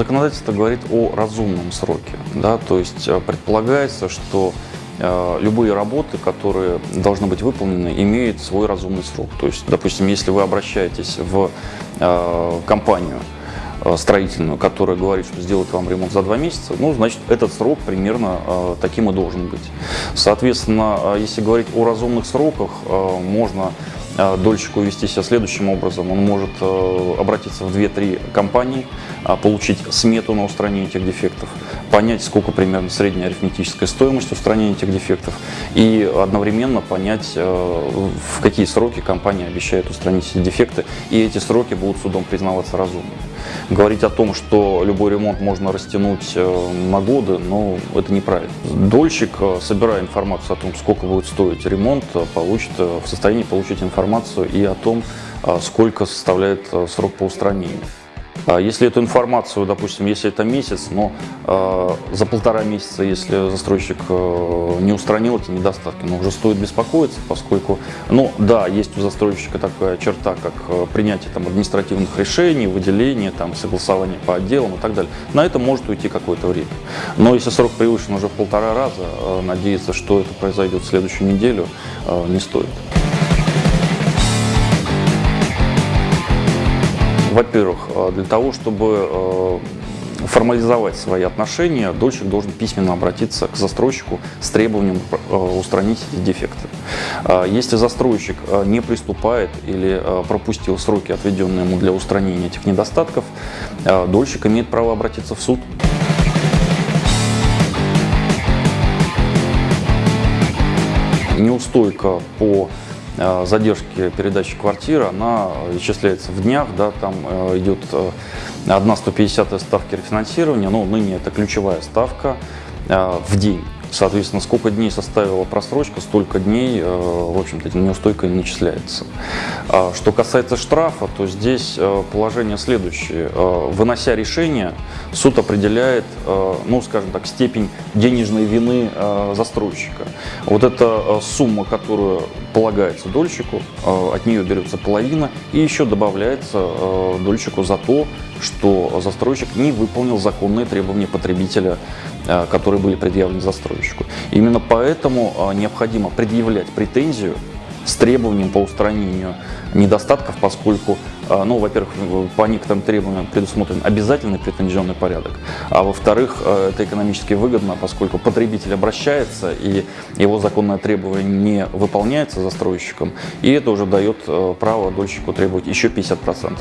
законодательство говорит о разумном сроке. Да? То есть э, предполагается, что э, любые работы, которые должны быть выполнены, имеют свой разумный срок. То есть, допустим, если вы обращаетесь в э, компанию строительную, которая говорит, что сделать вам ремонт за два месяца, ну, значит, этот срок примерно таким и должен быть. Соответственно, если говорить о разумных сроках, можно дольщику вести себя следующим образом. Он может э, обратиться в 2-3 компании, а, получить смету на устранение этих дефектов, понять, сколько примерно средняя арифметическая стоимость устранения этих дефектов и одновременно понять, э, в какие сроки компания обещает устранить эти дефекты, и эти сроки будут судом признаваться разумными. Говорить о том, что любой ремонт можно растянуть э, на годы, но ну, это неправильно. Дольщик, собирая информацию о том, сколько будет стоить ремонт, получит, в состоянии получить информацию и о том, сколько составляет срок по устранению. А если эту информацию, допустим, если это месяц, но э, за полтора месяца, если застройщик э, не устранил эти недостатки, ну, уже стоит беспокоиться, поскольку, ну, да, есть у застройщика такая черта, как э, принятие там, административных решений, выделение, там, согласование по отделам и так далее. На это может уйти какое-то время. Но если срок превышен уже в полтора раза, э, надеяться, что это произойдет в следующую неделю, э, не стоит. Во-первых, э, для того, чтобы э, формализовать свои отношения, дольщик должен письменно обратиться к застройщику с требованием э, устранить эти дефекты. Если застройщик не приступает или пропустил сроки, отведенные ему для устранения этих недостатков, дольщик имеет право обратиться в суд. Неустойка по задержки передачи квартиры, она исчисляется в днях, да, там э, идет э, одна 150 ставки рефинансирования, но ныне это ключевая ставка в день. Соответственно, сколько дней составила просрочка, столько дней, э, в общем-то, неустойка не начисляется. А что касается штрафа, то здесь э, положение следующее. Э, вынося решение, суд определяет, ну, скажем так, степень денежной вины застройщика. Вот эта сумма, которую полагается дольщику, от нее берется половина, и еще добавляется дольщику за то, что застройщик не выполнил законные требования потребителя, э, которые были предъявлены застройщику. Именно поэтому необходимо предъявлять претензию с требованием по устранению недостатков, поскольку, э, ну, во-первых, по некоторым требованиям предусмотрен обязательный претензионный порядок, а во-вторых, это экономически выгодно, поскольку потребитель обращается и его законное требование не выполняется застройщиком, и это уже дает право дольщику требовать еще 50%.